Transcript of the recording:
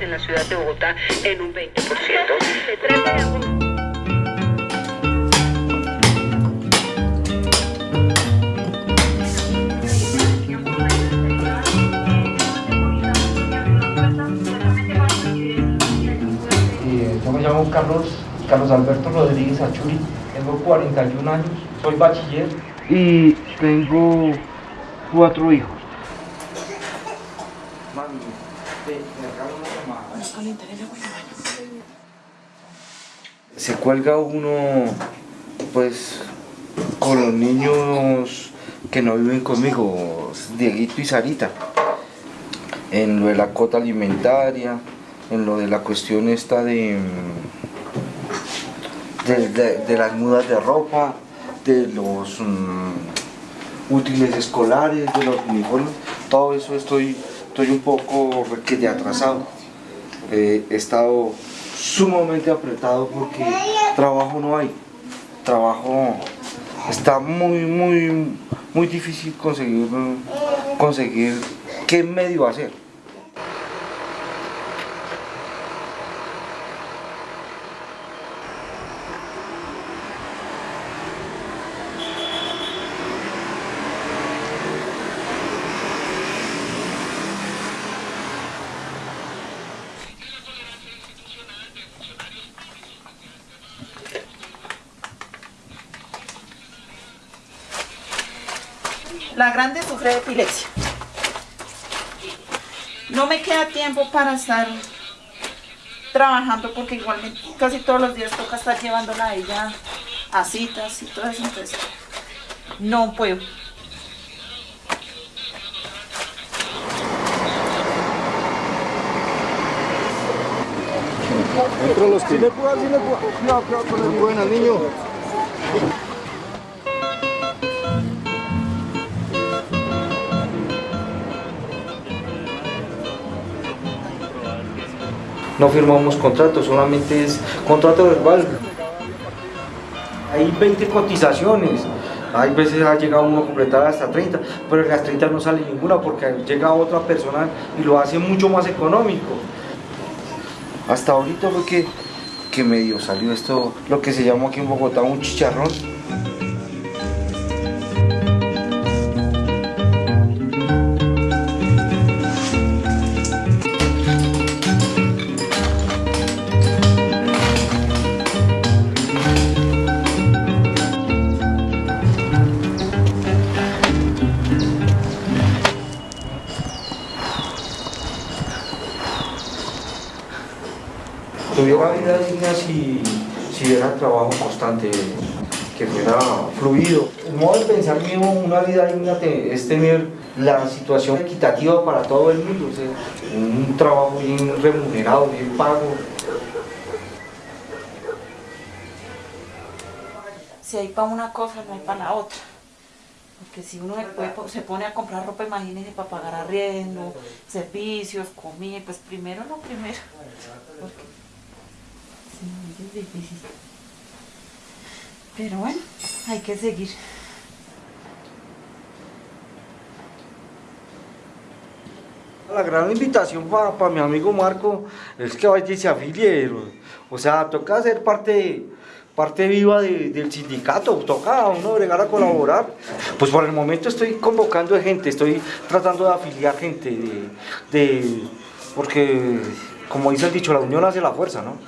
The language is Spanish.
en la ciudad de Bogotá en un 20%. Llamo Carlos, Carlos Alberto Rodríguez Achuri, tengo 41 años, soy bachiller y tengo cuatro hijos. Mami, te, te regalo una llamada. Se cuelga uno, pues, con los niños que no viven conmigo, Dieguito y Sarita, en lo de la cota alimentaria, en lo de la cuestión esta de, mm, de- de las mudas de ropa, de los mm, útiles escolares, de los uniformes, todo eso estoy, estoy un poco requete atrasado. Eh, he estado sumamente apretado porque trabajo no hay, trabajo está muy, muy, muy difícil conseguir, conseguir qué medio hacer. La grande sufre de epilepsia. No me queda tiempo para estar trabajando porque igualmente casi todos los días toca estar llevándola a ella a citas y todo eso, entonces no puedo. Entre los que... Sí le puedo, sí no firmamos contrato, solamente es contrato verbal. Hay 20 cotizaciones, hay veces ha llegado uno a completar hasta 30, pero en las 30 no sale ninguna porque llega otra persona y lo hace mucho más económico. Hasta ahorita fue que, que medio salió esto, lo que se llama aquí en Bogotá un chicharrón. Tuviera vida digna si, si era trabajo constante, que fuera fluido. El modo de pensar mío, una vida digna te- es tener la situación equitativa para todo el mundo, un trabajo bien remunerado, bien pago. Si hay para una cosa, no hay para la otra. Porque si uno po- se pone a comprar ropa, imagínense, para pagar arriendo, servicios, comida, pues primero lo primero. Es difícil. Pero bueno, hay que seguir. La gran invitación para mi amigo Marco es que vaya y se afilie, o sea, toca ser parte, parte viva de- del sindicato, toca uno bregar a colaborar. Pues por el momento estoy convocando gente, estoy tratando de afiliar gente, de- porque como dice el dicho, la unión hace la fuerza, ¿no?